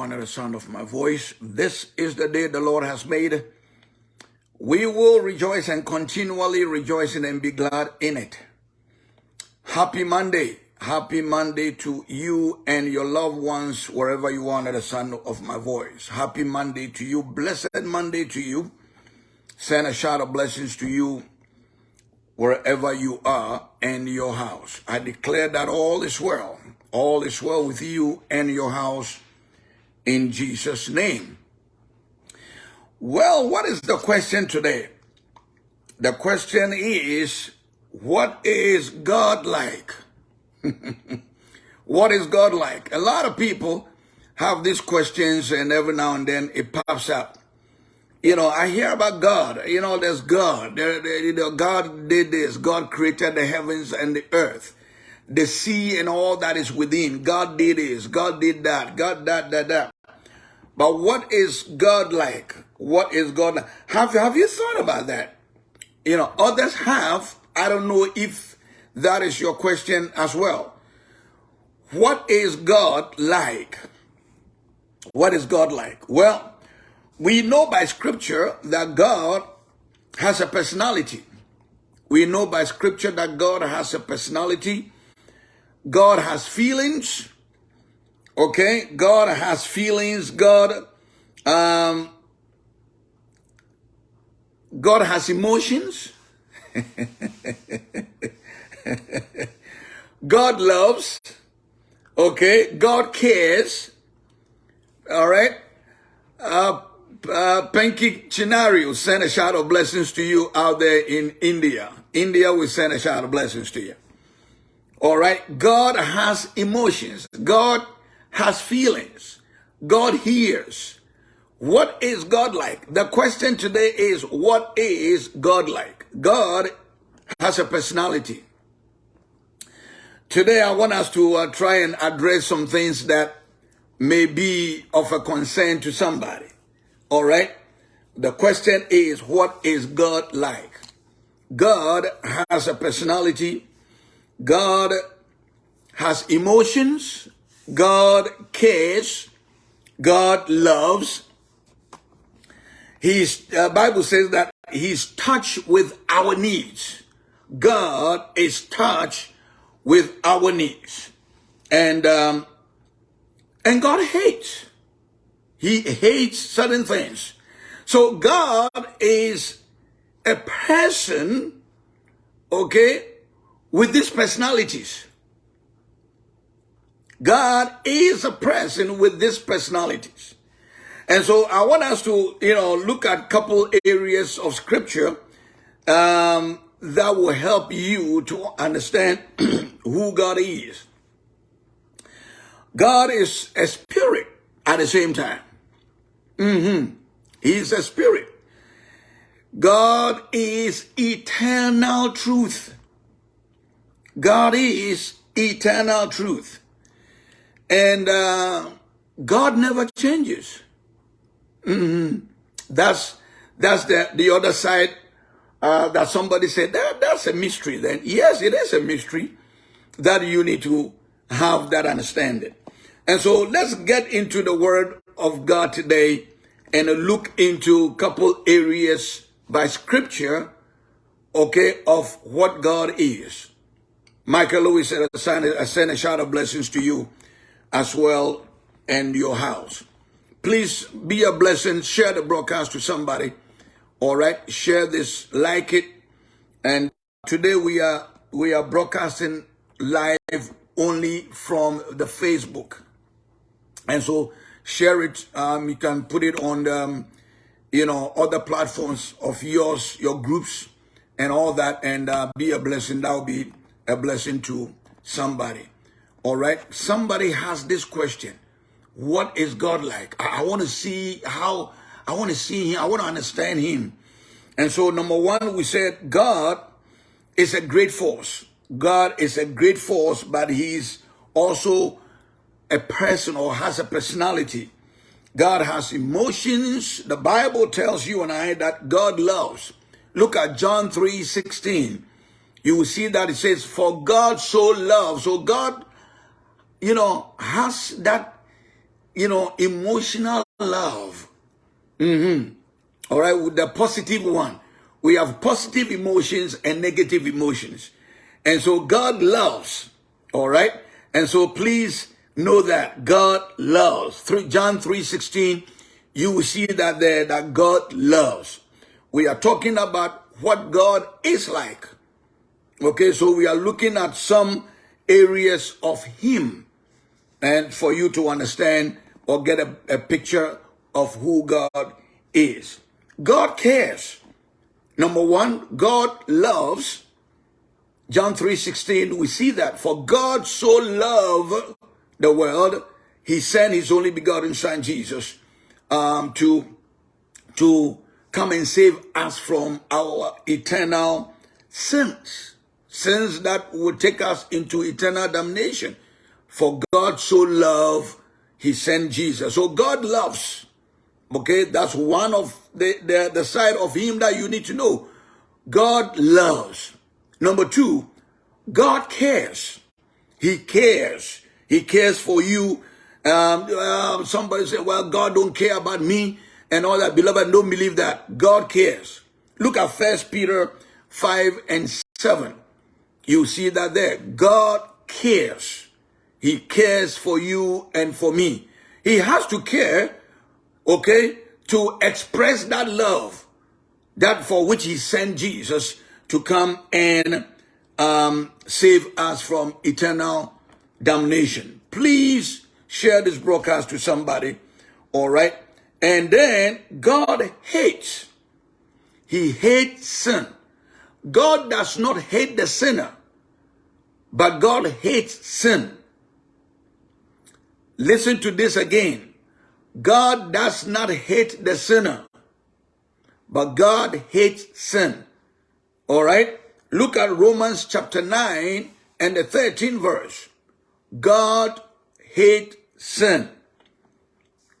under the sound of my voice. This is the day the Lord has made. We will rejoice and continually rejoice and be glad in it. Happy Monday. Happy Monday to you and your loved ones wherever you are under the sound of my voice. Happy Monday to you. Blessed Monday to you. Send a shout of blessings to you wherever you are and your house. I declare that all is well. All is well with you and your house in Jesus' name. Well, what is the question today? The question is, what is God like? what is God like? A lot of people have these questions and every now and then it pops up. You know, I hear about God. You know, there's God. There, there, you know, God did this. God created the heavens and the earth the sea and all that is within. God did this, God did that, God that, that, that. But what is God like? What is God like? Have, have you thought about that? You know, others have. I don't know if that is your question as well. What is God like? What is God like? Well, we know by scripture that God has a personality. We know by scripture that God has a personality God has feelings. Okay, God has feelings. God, um, God has emotions. God loves. Okay, God cares. All right. Uh, uh, Penki Chinario send a shout of blessings to you out there in India. India will send a shout of blessings to you. All right. God has emotions. God has feelings. God hears. What is God like? The question today is, what is God like? God has a personality. Today, I want us to uh, try and address some things that may be of a concern to somebody. All right. The question is, what is God like? God has a personality. God has emotions. God cares. God loves. His uh, Bible says that he's touched with our needs. God is touched with our needs. And, um, and God hates. He hates certain things. So God is a person, okay, with these personalities. God is a person with these personalities. And so I want us to, you know, look at a couple areas of scripture um, that will help you to understand who God is. God is a spirit at the same time. Mm-hmm. He's a spirit. God is eternal truth. God is eternal truth. And uh, God never changes. Mm -hmm. That's that's the, the other side uh, that somebody said, that, that's a mystery then. Yes, it is a mystery that you need to have that understanding. And so let's get into the word of God today and look into a couple areas by scripture, okay, of what God is. Michael Lewis said, I send a shout of blessings to you as well and your house. Please be a blessing. Share the broadcast to somebody. All right. Share this, like it. And today we are we are broadcasting live only from the Facebook. And so share it. Um, you can put it on the, um, you know, other platforms of yours, your groups and all that and uh, be a blessing. That will be a blessing to somebody. All right. Somebody has this question. What is God like? I, I want to see how, I want to see him. I want to understand him. And so number one, we said God is a great force. God is a great force, but he's also a person or has a personality. God has emotions. The Bible tells you and I that God loves. Look at John 3, 16 you will see that it says, for God so loved. So God, you know, has that, you know, emotional love. Mm-hmm. All right, with the positive one. We have positive emotions and negative emotions. And so God loves. All right. And so please know that God loves. Through John 3.16, you will see that there that God loves. We are talking about what God is like. Okay, so we are looking at some areas of Him and for you to understand or get a, a picture of who God is. God cares. Number one, God loves. John 3.16, we see that. For God so loved the world, he sent his only begotten son, Jesus, um, to, to come and save us from our eternal sins. Sins that would take us into eternal damnation. For God so loved, he sent Jesus. So God loves. Okay, that's one of the, the, the side of him that you need to know. God loves. Number two, God cares. He cares. He cares for you. Um, uh, somebody say, well, God don't care about me and all that. Beloved, don't believe that. God cares. Look at First Peter 5 and 7. You see that there. God cares. He cares for you and for me. He has to care okay, to express that love, that for which he sent Jesus to come and um, save us from eternal damnation. Please share this broadcast to somebody, all right? And then God hates. He hates sin. God does not hate the sinner, but God hates sin. Listen to this again. God does not hate the sinner, but God hates sin. All right? Look at Romans chapter 9 and the 13th verse. God hates sin.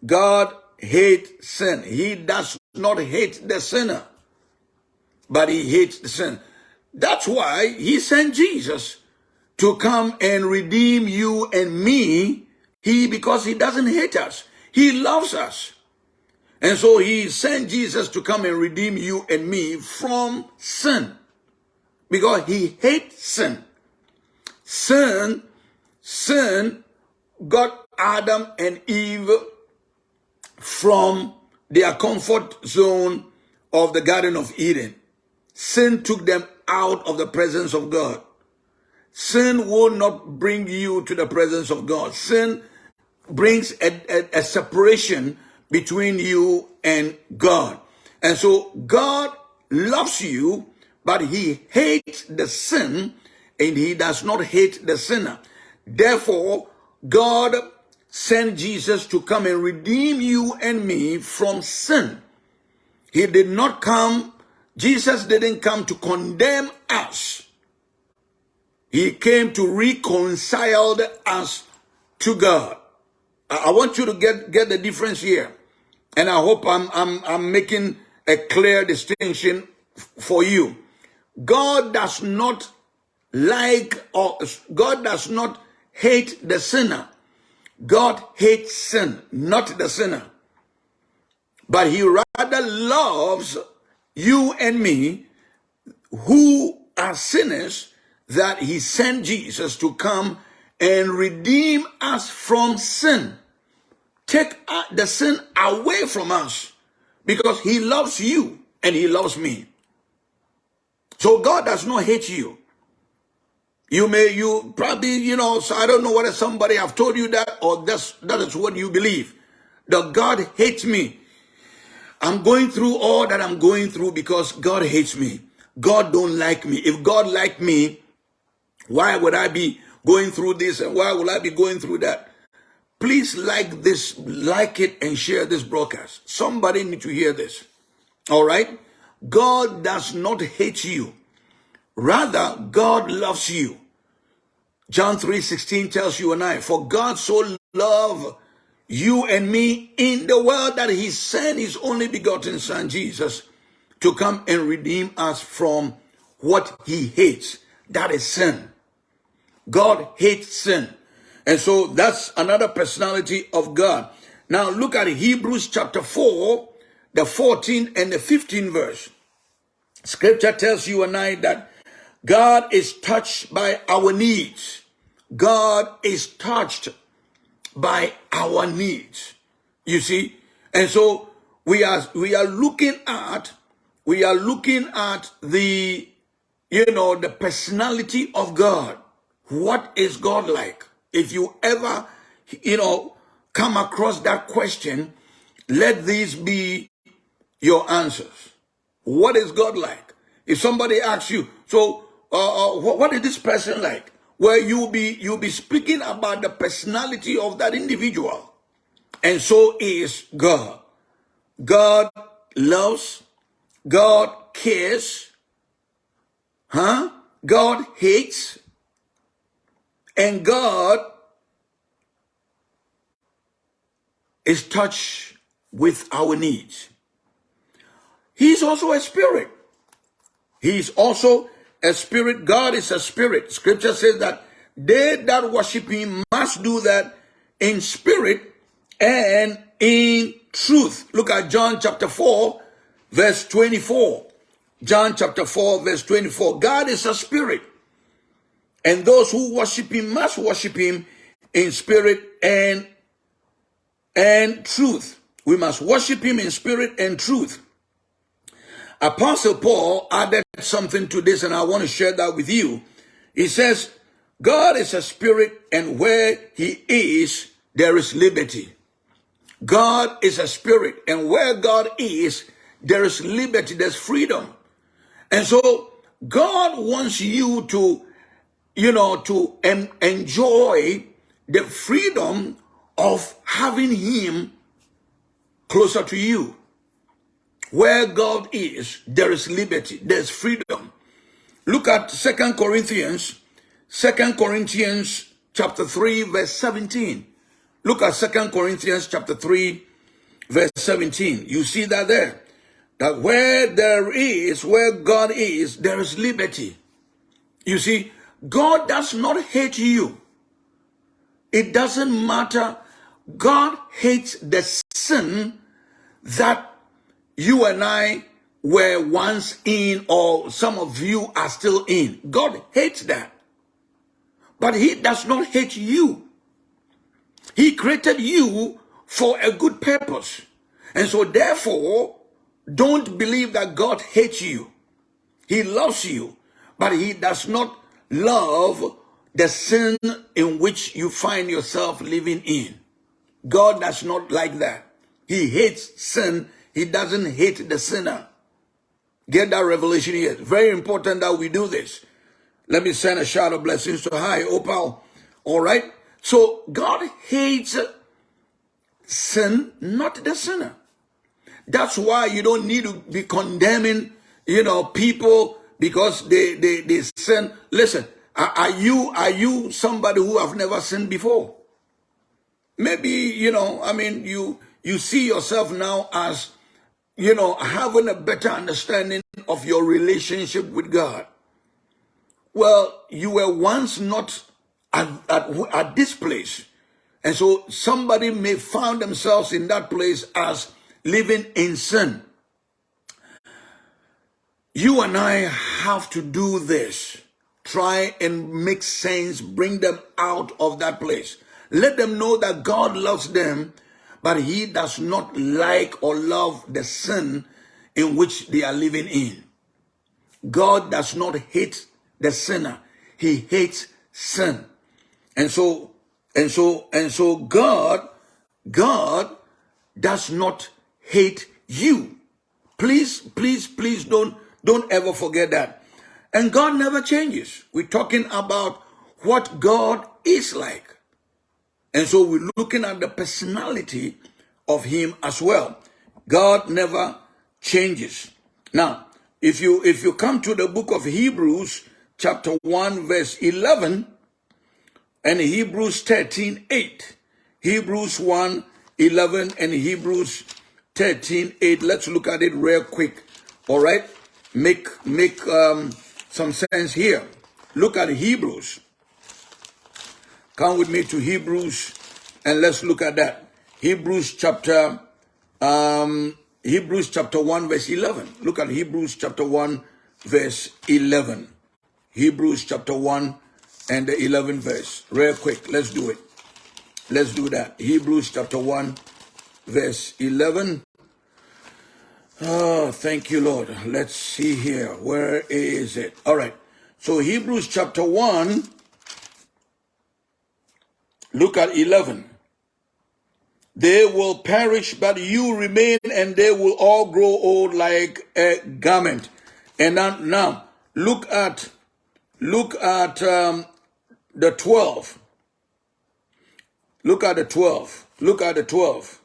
God hates sin. He does not hate the sinner, but he hates the sin. That's why he sent Jesus to come and redeem you and me. He, because he doesn't hate us. He loves us. And so he sent Jesus to come and redeem you and me from sin. Because he hates sin. Sin, sin got Adam and Eve from their comfort zone of the Garden of Eden. Sin took them out of the presence of God. Sin will not bring you to the presence of God. Sin brings a, a, a separation between you and God. And so God loves you, but he hates the sin and he does not hate the sinner. Therefore, God sent Jesus to come and redeem you and me from sin. He did not come, Jesus didn't come to condemn us. He came to reconcile us to God. I want you to get, get the difference here. And I hope I'm, I'm, I'm making a clear distinction for you. God does not like or God does not hate the sinner. God hates sin, not the sinner. But he rather loves you and me who are sinners that he sent Jesus to come and redeem us from sin. Take uh, the sin away from us because he loves you and he loves me. So God does not hate you. You may, you probably, you know, so I don't know whether somebody have told you that or that's, that is what you believe. That God hates me. I'm going through all that I'm going through because God hates me. God don't like me. If God liked me, why would I be going through this and why will I be going through that? Please like this, like it and share this broadcast. Somebody need to hear this. All right? God does not hate you. Rather, God loves you. John 3.16 tells you and I, for God so loved you and me in the world that he sent his only begotten son, Jesus, to come and redeem us from what he hates. That is sin. God hates sin. And so that's another personality of God. Now look at Hebrews chapter 4, the 14 and the 15 verse. Scripture tells you and I that God is touched by our needs. God is touched by our needs. You see? And so we are we are looking at we are looking at the you know the personality of God. What is God like? If you ever you know come across that question, let these be your answers. What is God like? If somebody asks you, so uh, uh, what is this person like? Where you'll be you'll be speaking about the personality of that individual, and so is God. God loves, God cares, huh? God hates, and God is touched with our needs. He's also a spirit. He's also a spirit. God is a spirit. Scripture says that they that worship him must do that in spirit and in truth. Look at John chapter 4, verse 24. John chapter 4, verse 24. God is a spirit. And those who worship him must worship him in spirit and and truth. We must worship him in spirit and truth. Apostle Paul added something to this, and I want to share that with you. He says, God is a spirit, and where he is, there is liberty. God is a spirit, and where God is, there is liberty, there's freedom. And so God wants you to, you know, to en enjoy the freedom of having him closer to you. Where God is, there is liberty, there's freedom. Look at Second Corinthians, Second Corinthians chapter 3, verse 17. Look at Second Corinthians chapter 3, verse 17. You see that there. That where there is, where God is, there is liberty. You see, God does not hate you. It doesn't matter. God hates the sin that you and I were once in or some of you are still in. God hates that. But he does not hate you. He created you for a good purpose. And so therefore, don't believe that God hates you. He loves you, but he does not love the sin in which you find yourself living in. God does not like that. He hates sin he doesn't hate the sinner. Get that revelation here. Very important that we do this. Let me send a shout of blessings to hi, Opal. All right. So God hates sin, not the sinner. That's why you don't need to be condemning, you know, people because they they they sin. Listen, are, you are you somebody who have never sinned before? Maybe you know. I mean, you you see yourself now as you know, having a better understanding of your relationship with God. Well, you were once not at, at, at this place. And so somebody may find themselves in that place as living in sin. You and I have to do this. Try and make sense, bring them out of that place. Let them know that God loves them but he does not like or love the sin in which they are living in. God does not hate the sinner. He hates sin. And so, and so, and so God, God does not hate you. Please, please, please don't, don't ever forget that. And God never changes. We're talking about what God is like. And so we're looking at the personality of him as well. God never changes. Now, if you if you come to the book of Hebrews, chapter 1, verse 11, and Hebrews 13, 8. Hebrews 1, 11, and Hebrews 13, 8. Let's look at it real quick. All right? Make make um, some sense here. Look at Hebrews Come with me to Hebrews and let's look at that. Hebrews chapter um, Hebrews chapter 1 verse 11. Look at Hebrews chapter 1 verse 11. Hebrews chapter 1 and the 11 verse. Real quick, let's do it. Let's do that. Hebrews chapter 1 verse 11. Oh, thank you, Lord. Let's see here. Where is it? All right. So Hebrews chapter 1, look at 11. They will perish, but you remain, and they will all grow old like a garment. And now, look at look at um, the 12. Look at the 12. Look at the 12.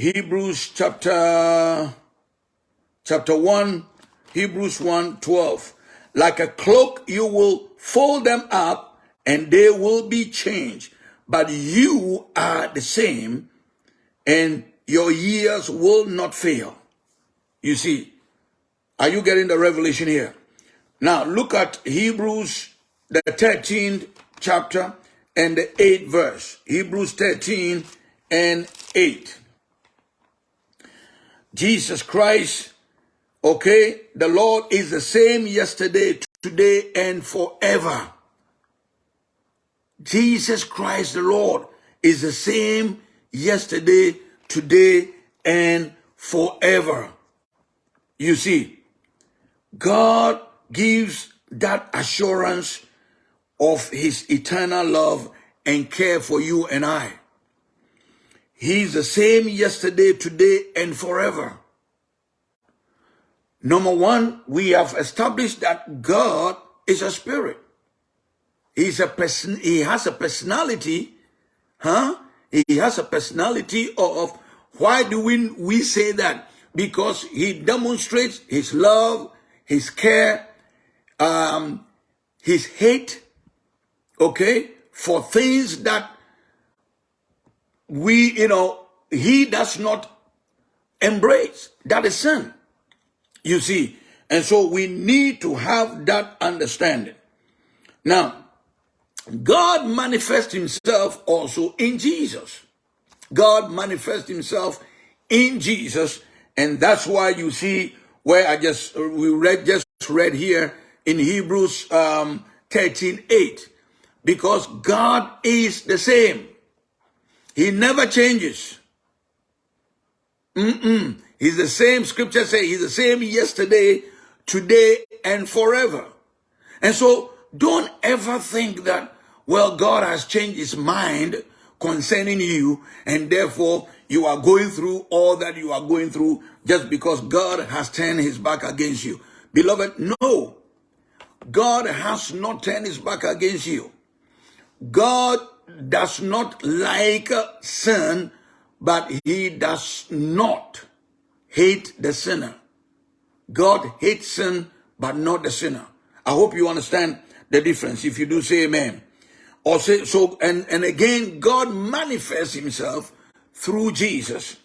Hebrews chapter chapter 1, Hebrews 1, 12. Like a cloak, you will fold them up and they will be changed but you are the same and your years will not fail. You see, are you getting the revelation here? Now look at Hebrews, the 13th chapter and the 8th verse. Hebrews 13 and 8. Jesus Christ, okay, the Lord is the same yesterday, today, and forever. Jesus Christ the Lord is the same yesterday, today, and forever. You see, God gives that assurance of his eternal love and care for you and I. He's the same yesterday, today, and forever. Number one, we have established that God is a spirit. He's a person, he has a personality, huh? He has a personality of, why do we, we say that? Because he demonstrates his love, his care, um, his hate, okay, for things that we, you know, he does not embrace. That is sin. You see, and so we need to have that understanding. Now, God manifests himself also in Jesus. God manifests himself in Jesus. And that's why you see where I just, we read, just read here in Hebrews um, 13, 8. Because God is the same. He never changes. Mm-mm. He's the same, scripture say, he's the same yesterday, today, and forever. And so don't ever think that, well, God has changed his mind concerning you, and therefore you are going through all that you are going through just because God has turned his back against you. Beloved, no. God has not turned his back against you. God does not like sin, but he does not hate the sinner. God hates sin, but not the sinner. I hope you understand the difference. If you do, say amen. Or say, so, and, and again, God manifests himself through Jesus.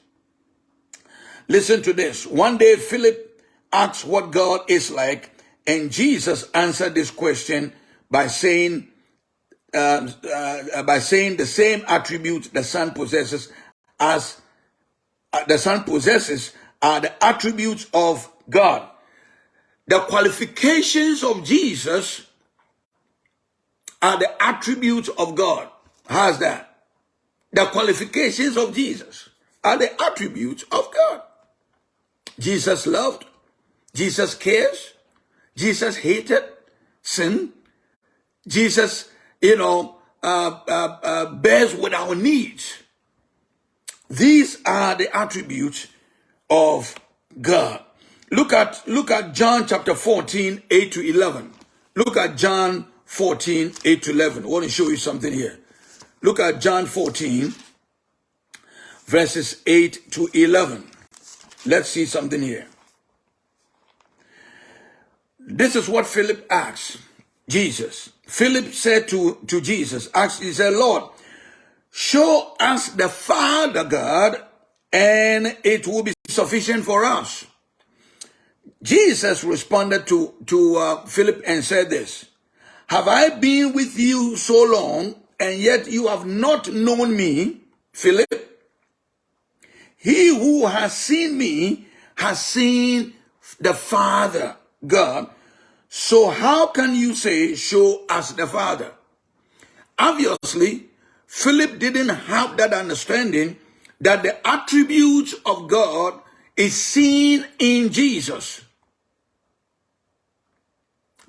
Listen to this. One day, Philip asked what God is like, and Jesus answered this question by saying, uh, uh, by saying the same attributes the Son possesses as uh, the Son possesses are the attributes of God. The qualifications of Jesus are the attributes of God. How's that? The qualifications of Jesus are the attributes of God. Jesus loved, Jesus cares, Jesus hated sin, Jesus, you know, uh, uh, uh, bears with our needs. These are the attributes of God. Look at look at John chapter 14, 8 to 11. Look at John 14, 8 to 11. I want to show you something here. Look at John 14, verses 8 to 11. Let's see something here. This is what Philip asked Jesus. Philip said to, to Jesus, asked, he said, Lord, show us the Father God, and it will be sufficient for us. Jesus responded to, to uh, Philip and said this, have I been with you so long, and yet you have not known me? Philip, he who has seen me has seen the Father, God. So how can you say, show us the Father? Obviously, Philip didn't have that understanding that the attributes of God is seen in Jesus.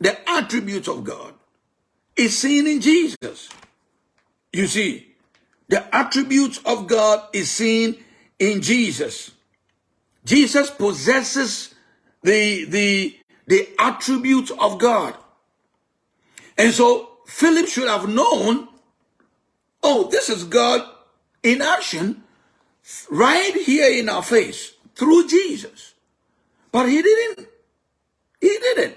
The attributes of God is seen in Jesus. You see, the attributes of God is seen in Jesus. Jesus possesses the, the, the attributes of God. And so Philip should have known, oh, this is God in action right here in our face through Jesus. But he didn't. He didn't.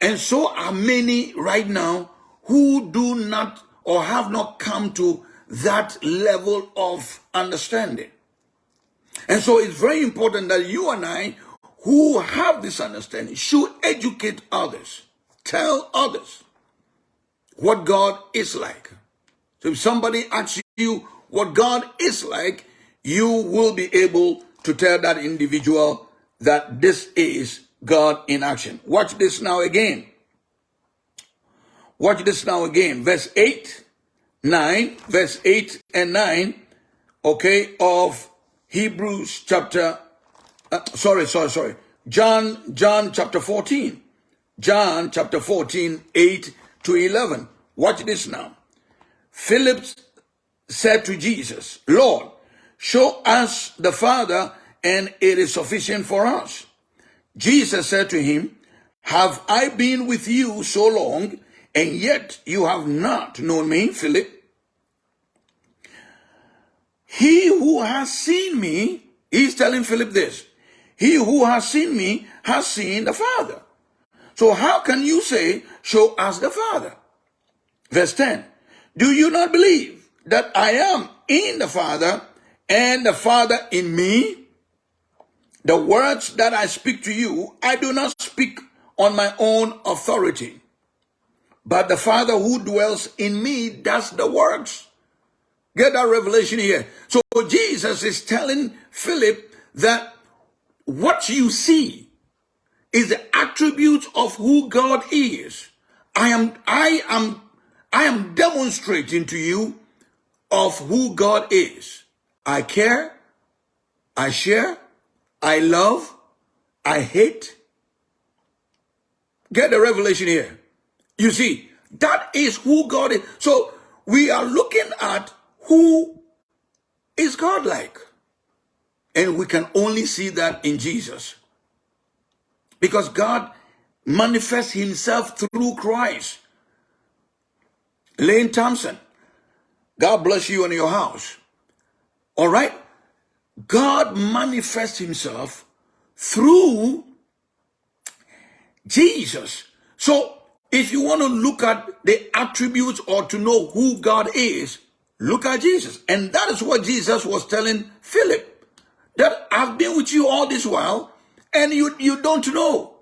And so are many right now who do not or have not come to that level of understanding. And so it's very important that you and I, who have this understanding, should educate others, tell others what God is like. So if somebody asks you what God is like, you will be able to tell that individual that this is God in action. Watch this now again. Watch this now again. Verse 8, 9, verse 8 and 9, okay, of Hebrews chapter, uh, sorry, sorry, sorry. John, John chapter 14. John chapter 14, 8 to 11. Watch this now. Philip said to Jesus, Lord, show us the Father and it is sufficient for us. Jesus said to him, have I been with you so long and yet you have not known me, Philip? He who has seen me, he's telling Philip this, he who has seen me has seen the Father. So how can you say, show us the Father? Verse 10, do you not believe that I am in the Father and the Father in me? The words that I speak to you, I do not speak on my own authority, but the Father who dwells in me does the works. Get that revelation here. So Jesus is telling Philip that what you see is the attributes of who God is. I am, I am, I am demonstrating to you of who God is. I care, I share, I love, I hate. Get the revelation here. You see, that is who God is. So we are looking at who is God like. And we can only see that in Jesus. Because God manifests himself through Christ. Lane Thompson, God bless you and your house. All right? God manifests himself through Jesus. So if you want to look at the attributes or to know who God is, look at Jesus. And that is what Jesus was telling Philip. That I've been with you all this while and you, you don't know.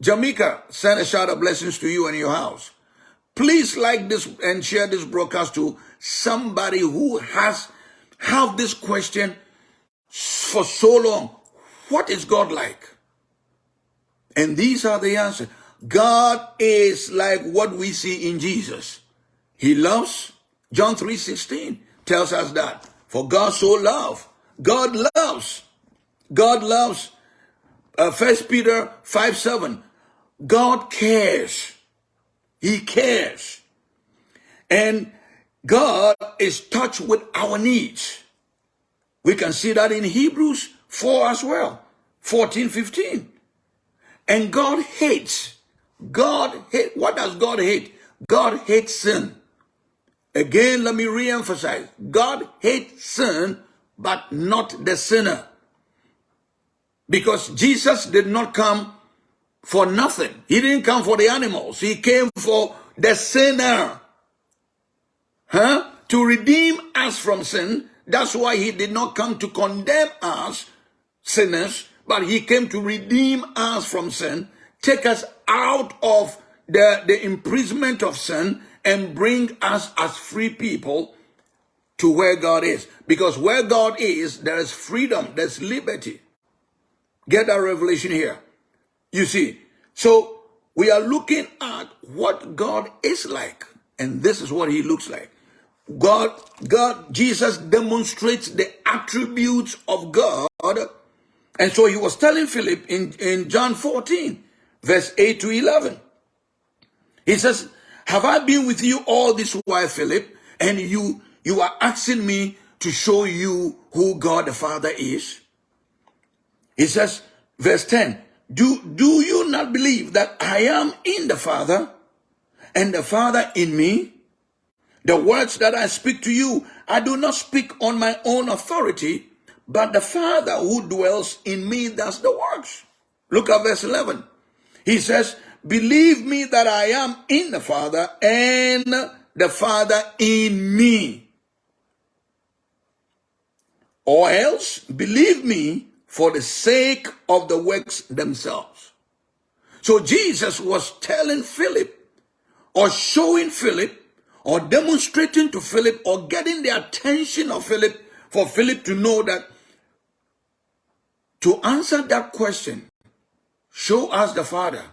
Jamaica, send a shout of blessings to you and your house. Please like this and share this broadcast to somebody who has have this question for so long. What is God like? And these are the answers. God is like what we see in Jesus. He loves. John 3.16 tells us that. For God so loved. God loves. God loves. Uh, First uh, Peter 5 7. God cares. He cares. And God is touched with our needs. We can see that in Hebrews 4 as well. 14, 15. And God hates. God hate. What does God hate? God hates sin. Again, let me re-emphasize. God hates sin, but not the sinner. Because Jesus did not come for nothing. He didn't come for the animals. He came for the sinner. Huh? To redeem us from sin. That's why he did not come to condemn us, sinners, but he came to redeem us from sin, take us out of the, the imprisonment of sin, and bring us as free people to where God is. Because where God is, there is freedom, there's liberty. Get that revelation here. You see, so we are looking at what God is like, and this is what he looks like. God, God, Jesus demonstrates the attributes of God. And so he was telling Philip in, in John 14, verse 8 to 11. He says, have I been with you all this while, Philip? And you, you are asking me to show you who God the Father is? He says, verse 10, do, do you not believe that I am in the Father and the Father in me? The words that I speak to you, I do not speak on my own authority, but the Father who dwells in me does the works. Look at verse 11. He says, believe me that I am in the Father and the Father in me. Or else believe me for the sake of the works themselves. So Jesus was telling Philip or showing Philip or demonstrating to Philip or getting the attention of Philip for Philip to know that to answer that question, show us the Father.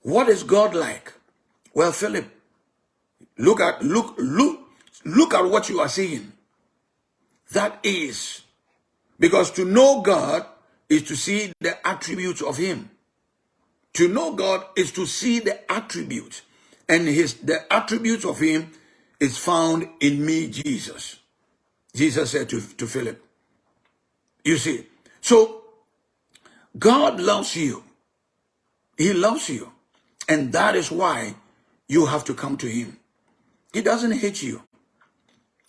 What is God like? Well, Philip, look at look look look at what you are seeing. That is because to know God is to see the attributes of him. To know God is to see the attributes. And his the attributes of him is found in me, Jesus. Jesus said to, to Philip. You see, so God loves you. He loves you. And that is why you have to come to him. He doesn't hate you.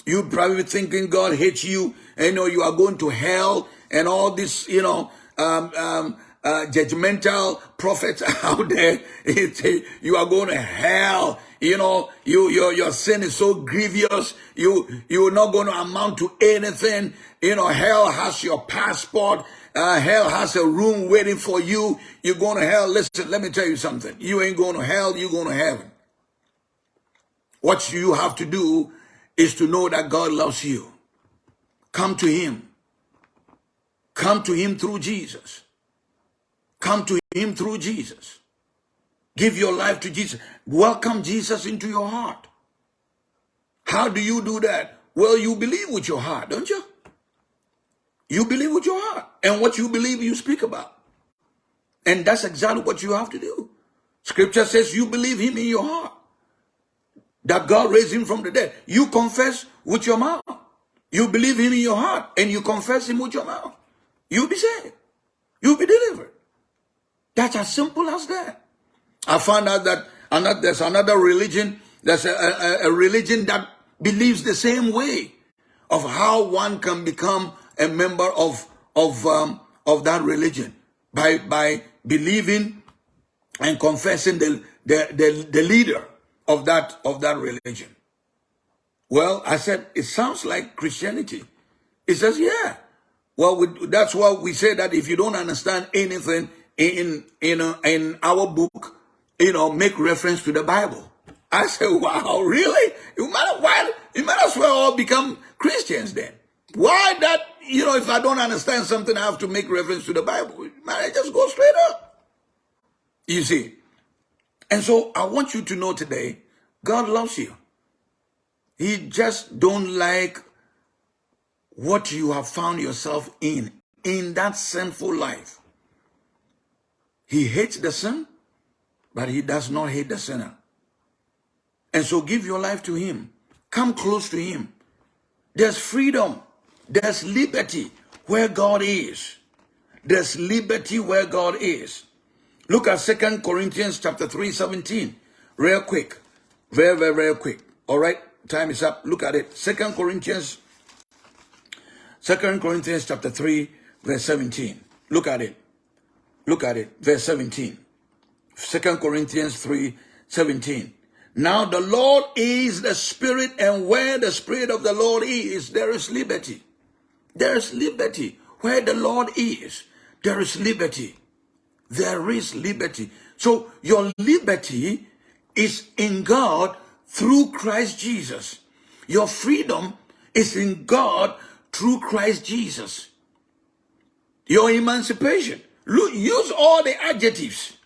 You probably thinking God hates you and you know you are going to hell and all this, you know, um, um, uh, judgmental prophets out there. you are going to hell. You know, you, your, your sin is so grievous. You, you're not going to amount to anything. You know, hell has your passport. Uh, hell has a room waiting for you. You're going to hell. Listen, let me tell you something. You ain't going to hell. You're going to heaven. What you have to do is to know that God loves you. Come to him. Come to him through Jesus. Come to him through Jesus. Give your life to Jesus. Welcome Jesus into your heart. How do you do that? Well, you believe with your heart, don't you? You believe with your heart. And what you believe, you speak about. And that's exactly what you have to do. Scripture says you believe him in your heart. That God raised him from the dead. You confess with your mouth. You believe him in your heart. And you confess him with your mouth. You'll be saved. You'll be delivered. That's as simple as that. I found out that another, there's another religion, there's a, a, a religion that believes the same way of how one can become a member of of um, of that religion by by believing and confessing the, the the the leader of that of that religion. Well, I said it sounds like Christianity. He says, yeah. Well, we, that's why we say that if you don't understand anything, in in uh, in our book, you know, make reference to the Bible. I said, wow, really? You might why you might as well all become Christians then. Why that? You know, if I don't understand something, I have to make reference to the Bible. Might I just go straight up? You see. And so I want you to know today, God loves you. He just don't like what you have found yourself in, in that sinful life. He hates the sin, but he does not hate the sinner. And so give your life to him. Come close to him. There's freedom. There's liberty where God is. There's liberty where God is. Look at Second Corinthians chapter 3, 17. Real quick. Very, very, very quick. All right. Time is up. Look at it. Second Corinthians. Second Corinthians chapter 3, verse 17. Look at it. Look at it, verse 17. 2 Corinthians 3, 17. Now the Lord is the Spirit, and where the Spirit of the Lord is, there is liberty. There is liberty. Where the Lord is, there is liberty. There is liberty. So your liberty is in God through Christ Jesus. Your freedom is in God through Christ Jesus. Your emancipation. Use all the adjectives.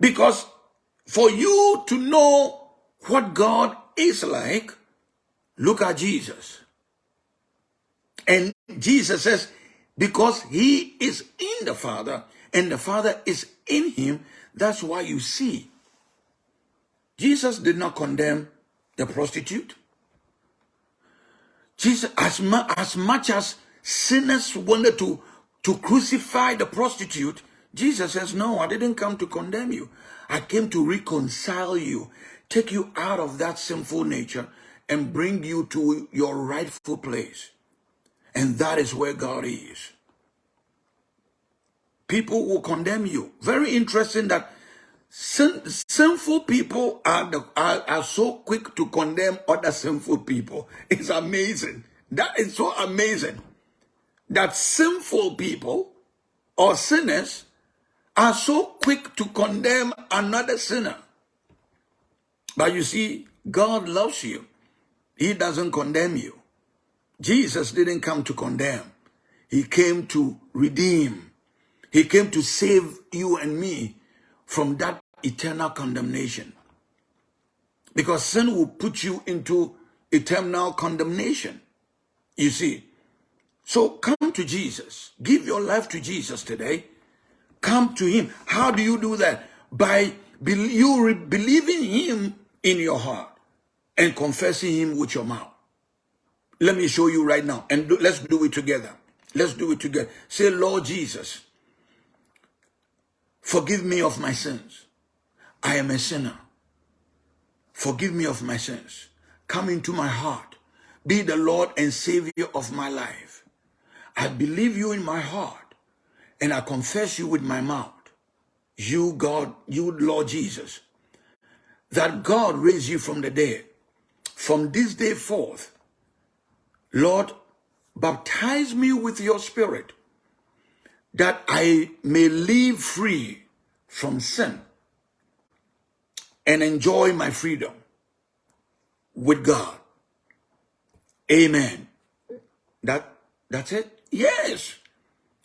Because for you to know what God is like, look at Jesus. And Jesus says, because he is in the Father and the Father is in him, that's why you see. Jesus did not condemn the prostitute. Jesus, as, mu as much as sinners wanted to, to crucify the prostitute, Jesus says, no, I didn't come to condemn you. I came to reconcile you, take you out of that sinful nature and bring you to your rightful place. And that is where God is. People will condemn you. Very interesting that sin, sinful people are, the, are, are so quick to condemn other sinful people. It's amazing. That is so amazing that sinful people or sinners are so quick to condemn another sinner. But you see, God loves you. He doesn't condemn you. Jesus didn't come to condemn. He came to redeem. He came to save you and me from that eternal condemnation. Because sin will put you into eternal condemnation. You see. So come to Jesus. Give your life to Jesus today. Come to him. How do you do that? By you believing him in your heart and confessing him with your mouth. Let me show you right now. And do, let's do it together. Let's do it together. Say, Lord Jesus, forgive me of my sins. I am a sinner. Forgive me of my sins. Come into my heart. Be the Lord and Savior of my life. I believe you in my heart and I confess you with my mouth. You, God, you, Lord Jesus, that God raised you from the dead. From this day forth, Lord, baptize me with your spirit that I may live free from sin and enjoy my freedom with God. Amen. That that's it? Yes.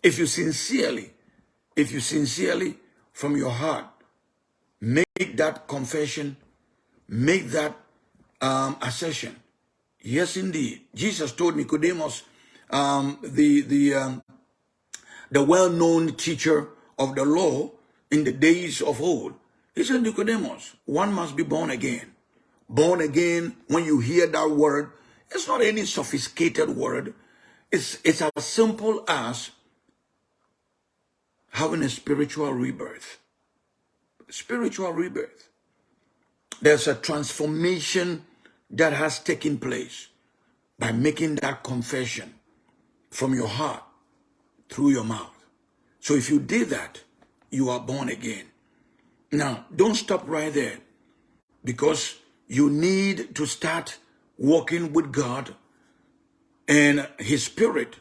If you sincerely, if you sincerely from your heart make that confession, make that um, assertion, Yes, indeed. Jesus told Nicodemus, um, the the um, the well-known teacher of the law in the days of old. He said, Nicodemus, one must be born again. Born again, when you hear that word, it's not any sophisticated word. It's, it's as simple as having a spiritual rebirth. Spiritual rebirth. There's a transformation that has taken place by making that confession from your heart through your mouth. So if you did that, you are born again. Now, don't stop right there because you need to start walking with God and his spirit,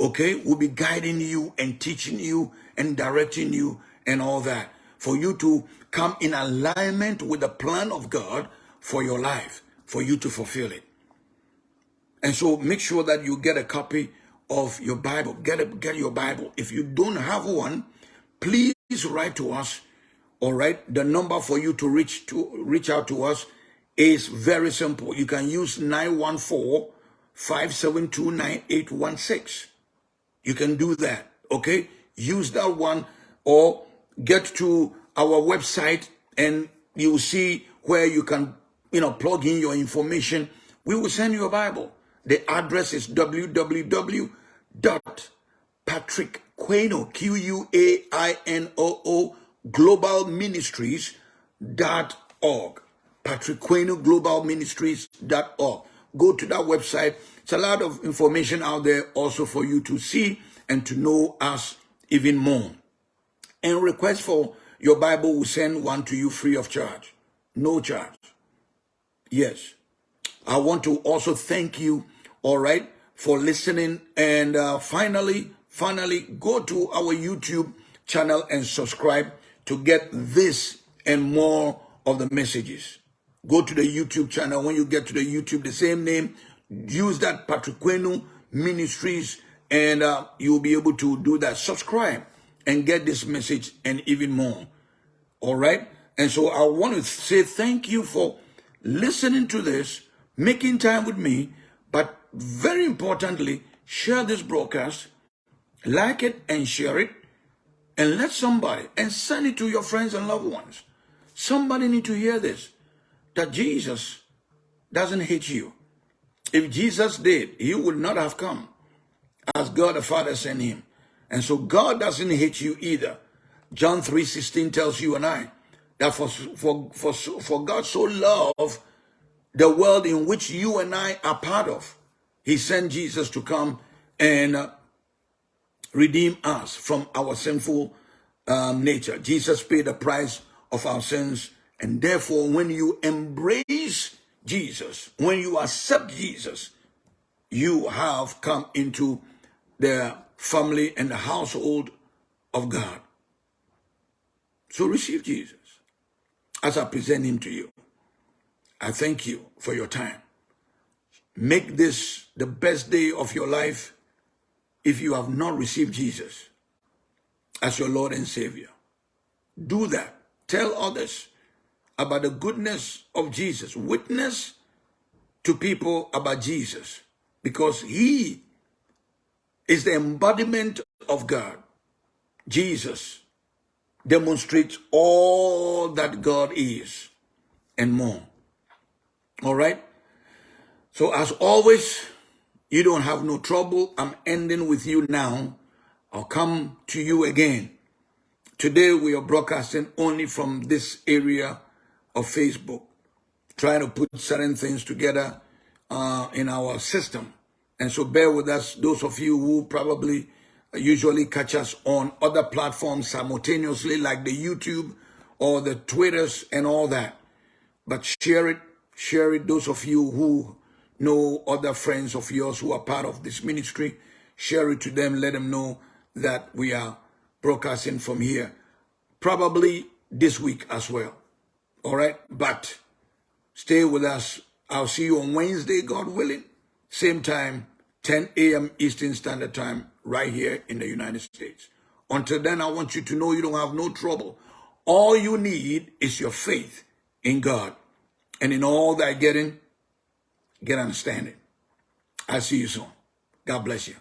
okay, will be guiding you and teaching you and directing you and all that for you to come in alignment with the plan of God for your life for you to fulfill it. And so make sure that you get a copy of your Bible. Get a, get your Bible. If you don't have one, please write to us. All right. The number for you to reach to reach out to us is very simple. You can use 914-572-9816. You can do that. Okay. Use that one or get to our website and you'll see where you can you know, plug in your information, we will send you a Bible. The address is www.patrickquainoo, Q-U-A-I-N-O-O, Global Ministries.org. Patrick Quainoo Global Ministries.org. Go to that website. It's a lot of information out there also for you to see and to know us even more. And request for your Bible will send one to you free of charge. No charge. Yes. I want to also thank you, all right, for listening. And uh, finally, finally, go to our YouTube channel and subscribe to get this and more of the messages. Go to the YouTube channel. When you get to the YouTube, the same name, use that Patrick Quainoo Ministries, and uh, you'll be able to do that. Subscribe and get this message and even more. All right? And so I want to say thank you for listening to this, making time with me, but very importantly, share this broadcast, like it and share it, and let somebody, and send it to your friends and loved ones. Somebody need to hear this, that Jesus doesn't hate you. If Jesus did, he would not have come as God the Father sent him. And so God doesn't hate you either. John 3.16 tells you and I that for, for, for, for God so loved the world in which you and I are part of, he sent Jesus to come and uh, redeem us from our sinful um, nature. Jesus paid the price of our sins. And therefore, when you embrace Jesus, when you accept Jesus, you have come into the family and the household of God. So receive Jesus as I present him to you. I thank you for your time. Make this the best day of your life if you have not received Jesus as your Lord and Savior. Do that. Tell others about the goodness of Jesus. Witness to people about Jesus because he is the embodiment of God. Jesus demonstrates all that God is and more. All right? So as always, you don't have no trouble. I'm ending with you now. I'll come to you again. Today we are broadcasting only from this area of Facebook, trying to put certain things together uh, in our system. And so bear with us, those of you who probably usually catch us on other platforms simultaneously, like the YouTube or the Twitters and all that. But share it, share it. Those of you who know other friends of yours who are part of this ministry, share it to them, let them know that we are broadcasting from here. Probably this week as well. All right. But stay with us. I'll see you on Wednesday, God willing. Same time, 10 a.m. Eastern Standard Time, right here in the United States. Until then, I want you to know you don't have no trouble. All you need is your faith in God. And in all that getting, get understanding. I'll see you soon. God bless you.